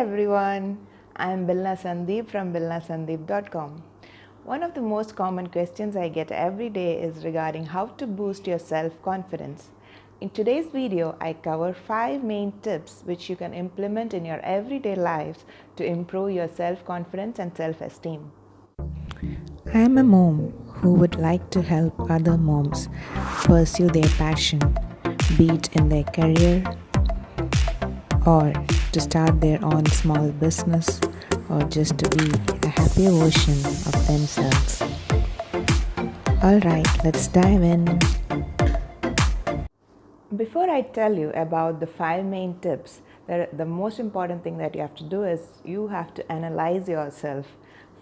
everyone, I'm Bilna Sandeep from bilnasandeep.com. One of the most common questions I get every day is regarding how to boost your self-confidence. In today's video, I cover 5 main tips which you can implement in your everyday lives to improve your self-confidence and self-esteem. I am a mom who would like to help other moms pursue their passion, be it in their career or to start their own small business or just to be a happier version of themselves. Alright, let's dive in. Before I tell you about the five main tips, the most important thing that you have to do is you have to analyze yourself,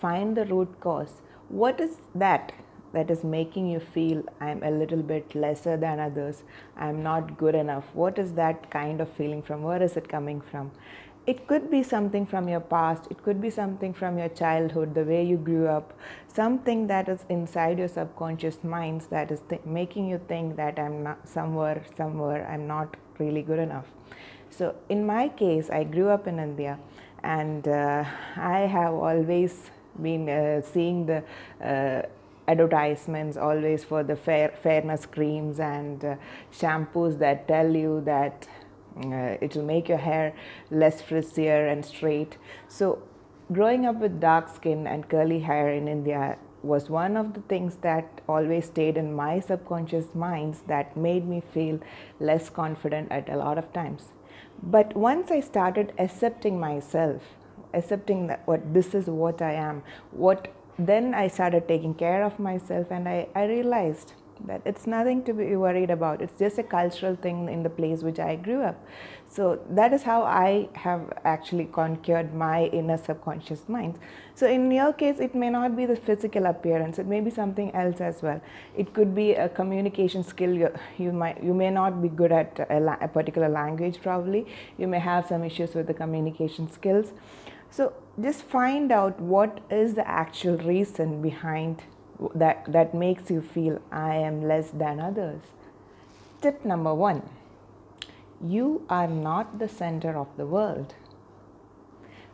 find the root cause. What is that that is making you feel I'm a little bit lesser than others, I'm not good enough. What is that kind of feeling from? Where is it coming from? It could be something from your past, it could be something from your childhood, the way you grew up, something that is inside your subconscious minds that is making you think that I'm not somewhere, somewhere, I'm not really good enough. So, in my case, I grew up in India and uh, I have always been uh, seeing the uh, advertisements always for the fair, fairness creams and uh, shampoos that tell you that uh, it will make your hair less frizzlier and straight. So growing up with dark skin and curly hair in India was one of the things that always stayed in my subconscious minds that made me feel less confident at a lot of times. But once I started accepting myself, accepting that what this is what I am, what then I started taking care of myself and I, I realized that it's nothing to be worried about. It's just a cultural thing in the place which I grew up. So that is how I have actually conquered my inner subconscious mind. So in your case, it may not be the physical appearance. It may be something else as well. It could be a communication skill. You, you might you may not be good at a, a particular language. Probably you may have some issues with the communication skills. So just find out what is the actual reason behind that, that makes you feel I am less than others. Tip number one you are not the center of the world.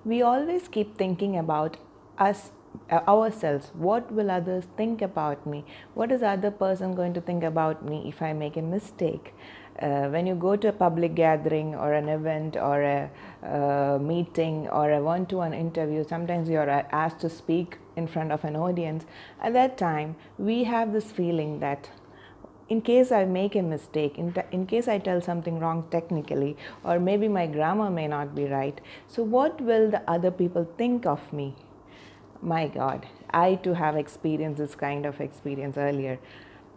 We always keep thinking about us ourselves. What will others think about me? What is the other person going to think about me if i make a mistake? Uh, when you go to a public gathering or an event or a uh, meeting or a one-to-one interview sometimes you are asked to speak in front of an audience. At that time we have this feeling that in case I make a mistake, in, in case I tell something wrong technically, or maybe my grammar may not be right, so what will the other people think of me? My God, I too have experienced this kind of experience earlier.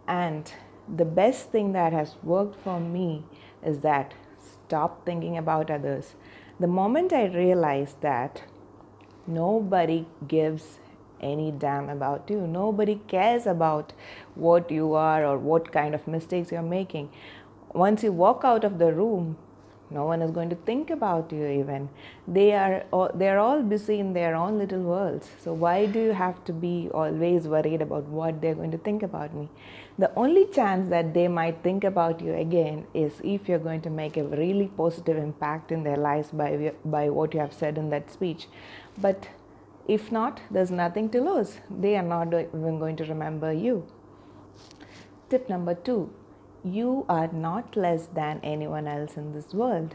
And the best thing that has worked for me is that stop thinking about others. The moment I realized that nobody gives any damn about you, nobody cares about what you are or what kind of mistakes you're making. Once you walk out of the room, no one is going to think about you even. They are all, they're all busy in their own little worlds. So why do you have to be always worried about what they're going to think about me? The only chance that they might think about you again is if you're going to make a really positive impact in their lives by by what you have said in that speech. But if not there's nothing to lose. They are not even going to remember you. Tip number 2 you are not less than anyone else in this world.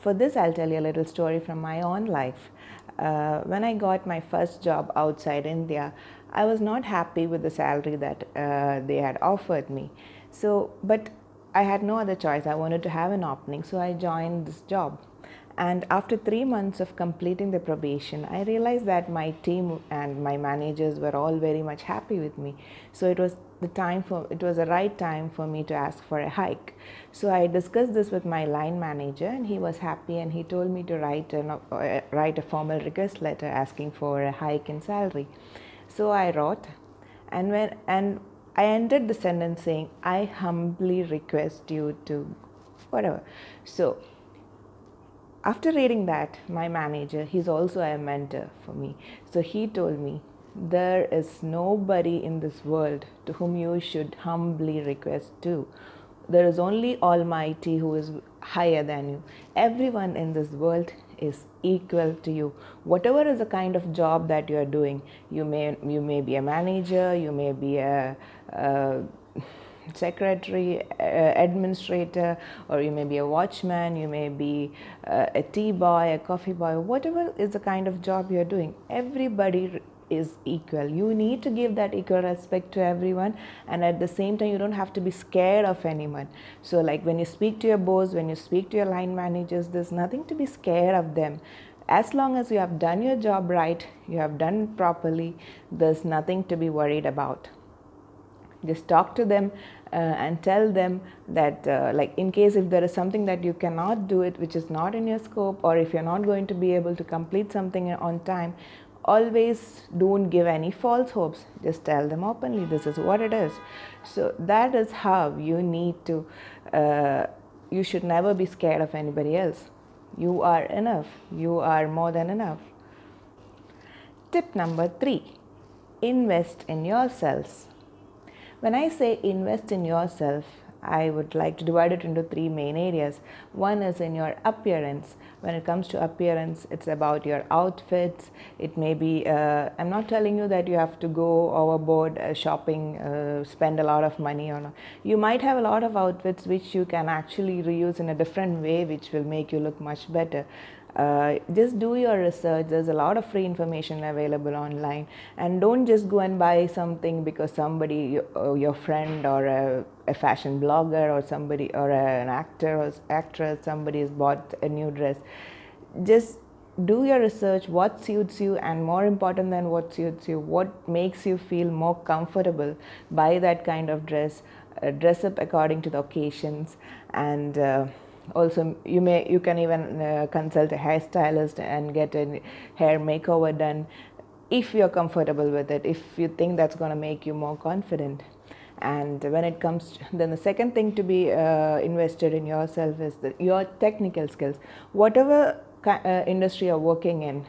For this, I'll tell you a little story from my own life. Uh, when I got my first job outside India, I was not happy with the salary that uh, they had offered me. So, but I had no other choice. I wanted to have an opening, so I joined this job. And after three months of completing the probation, I realized that my team and my managers were all very much happy with me. So it was the time for it was the right time for me to ask for a hike. So I discussed this with my line manager, and he was happy, and he told me to write a uh, write a formal request letter asking for a hike in salary. So I wrote, and when and I ended the sentence saying, "I humbly request you to," whatever. So after reading that, my manager, he's also a mentor for me. So he told me, there is nobody in this world to whom you should humbly request to. There is only Almighty who is higher than you. Everyone in this world is equal to you whatever is the kind of job that you are doing you may you may be a manager you may be a, a secretary, administrator, or you may be a watchman, you may be a tea boy, a coffee boy, whatever is the kind of job you're doing, everybody is equal. You need to give that equal respect to everyone, and at the same time, you don't have to be scared of anyone. So, like when you speak to your boss, when you speak to your line managers, there's nothing to be scared of them. As long as you have done your job right, you have done properly, there's nothing to be worried about just talk to them uh, and tell them that uh, like in case if there is something that you cannot do it which is not in your scope or if you're not going to be able to complete something on time always don't give any false hopes. Just tell them openly this is what it is. So that is how you need to uh, you should never be scared of anybody else. You are enough. You are more than enough. Tip number 3 invest in yourselves. When I say invest in yourself, I would like to divide it into three main areas. One is in your appearance. When it comes to appearance, it's about your outfits. It may be, uh, I'm not telling you that you have to go overboard uh, shopping, uh, spend a lot of money on. You might have a lot of outfits which you can actually reuse in a different way, which will make you look much better. Uh, just do your research. There's a lot of free information available online. And don't just go and buy something because somebody uh, your friend or a, a, fashion blogger or somebody or a, an actor or actress somebody has bought a new dress. Just do your research. What suits you and more important than what suits you what makes you feel more comfortable buy that kind of dress. Uh, dress up according to the occasions. And uh, also you may you can even uh, consult a hairstylist and get a hair makeover done if you're comfortable with it if you think that's going to make you more confident. And when it comes to, then the second thing to be uh, invested in yourself is the, your technical skills. Whatever uh, industry you're working in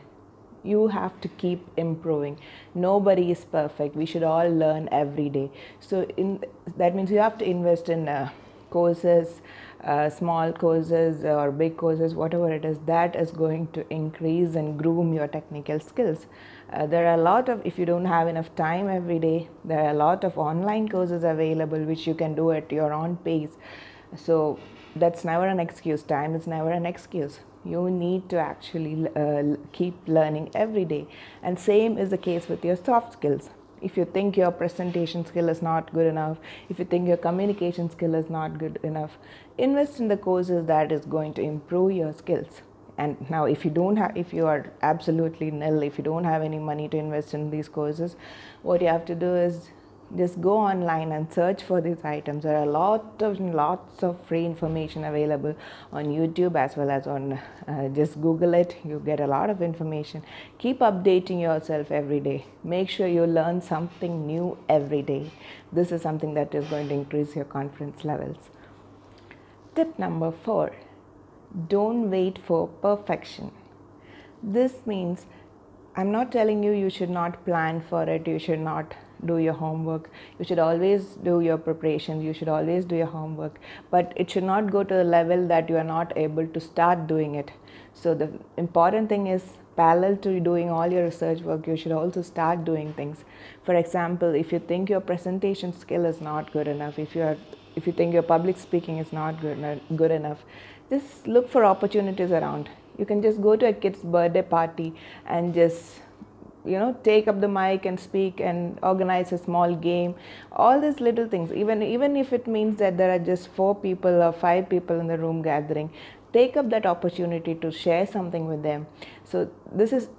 you have to keep improving. Nobody is perfect. We should all learn every day. So in that means you have to invest in uh, courses uh, small courses or big courses, whatever it is, that is going to increase and groom your technical skills. Uh, there are a lot of, if you don't have enough time every day, there are a lot of online courses available which you can do at your own pace. So that's never an excuse. Time is never an excuse. You need to actually uh, keep learning every day. And same is the case with your soft skills if you think your presentation skill is not good enough, if you think your communication skill is not good enough, invest in the courses that is going to improve your skills. And now, if you don't have, if you are absolutely nil, if you don't have any money to invest in these courses, what you have to do is just go online and search for these items. There are a lot of lots of free information available on youtube as well as on uh, just google it. You get a lot of information. Keep updating yourself every day. Make sure you learn something new every day. This is something that is going to increase your confidence levels. Tip number 4 don't wait for perfection. This means i'm not telling you you should not plan for it you should not do your homework. You should always do your preparation you should always do your homework. But it should not go to the level that you are not able to start doing it. So the important thing is parallel to doing all your research work you should also start doing things. For example if you think your presentation skill is not good enough if you are if you think your public speaking is not good, good enough just look for opportunities around. You can just go to a kid's birthday party and just you know take up the mic and speak and organize a small game. All these little things. Even even if it means that there are just four people or five people in the room gathering take up that opportunity to share something with them. So this is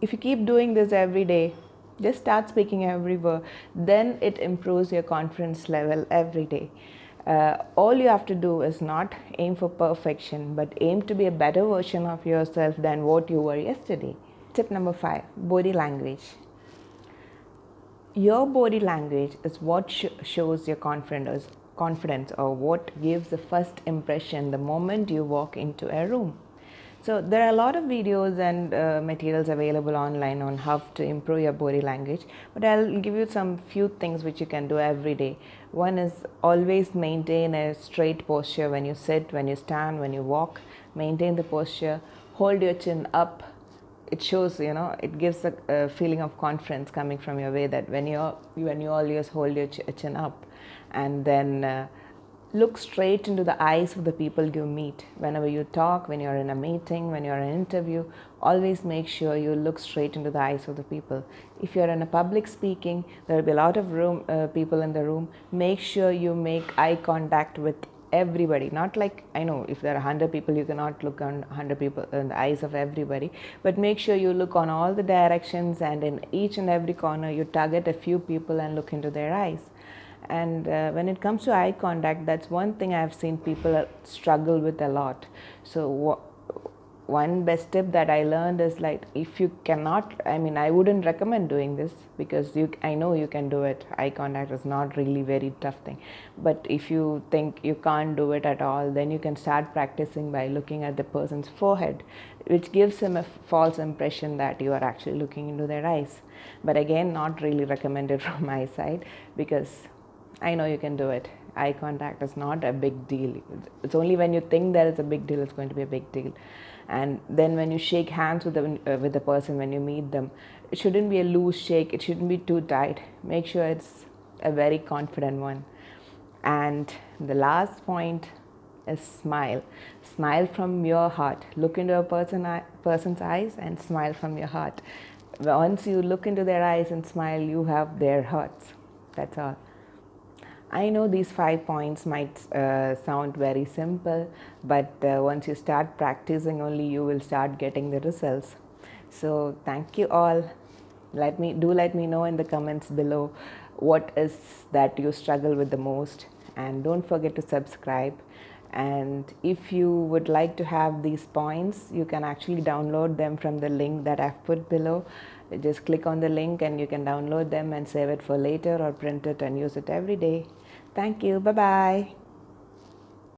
if you keep doing this every day just start speaking everywhere then it improves your confidence level every day. Uh, all you have to do is not aim for perfection but aim to be a better version of yourself than what you were yesterday Tip number five body language. Your body language is what sh- shows your confidence, confidence or what gives the first impression the moment you walk into a room. So, there are a lot of videos and uh, materials available online on how to improve your body language, but I'll give you some few things which you can do every day. One is always maintain a straight posture when you sit, when you stand, when you walk, maintain the posture hold your chin up it shows you know it gives a, a, feeling of confidence coming from your way that when you're when you always hold your chin up and then uh, look straight into the eyes of the people you meet. Whenever you talk when you're in a meeting when you're in an interview always make sure you look straight into the eyes of the people. If you're in a public speaking there will be a lot of room uh, people in the room. Make sure you make eye contact with everybody. Not like i know if there are 100 people you cannot look on 100 people in the eyes of everybody. But make sure you look on all the directions and in each and every corner you target a few people and look into their eyes. And uh, when it comes to eye contact that's one thing i've seen people struggle with a lot. So one best tip that i learned is like if you cannot i mean i wouldn't recommend doing this because you i know you can do it eye contact is not really very tough thing but if you think you can't do it at all then you can start practicing by looking at the person's forehead which gives him a false impression that you are actually looking into their eyes but again not really recommended from my side because I know you can do it. Eye contact is not a big deal. It's only when you think that it's a big deal, it's going to be a big deal. And then when you shake hands with the, uh, with the person, when you meet them, it shouldn't be a loose shake. It shouldn't be too tight. Make sure it's a very confident one. And the last point is smile. Smile from your heart. Look into a person, person's eyes and smile from your heart. Once you look into their eyes and smile, you have their hearts. That's all. I know these five points might uh, sound very simple, but uh, once you start practicing only you will start getting the results. So thank you all. Let me do let me know in the comments below what is that you struggle with the most and don't forget to subscribe and if you would like to have these points you can actually download them from the link that I've put below just click on the link and you can download them and save it for later or print it and use it every day Thank you. Bye bye.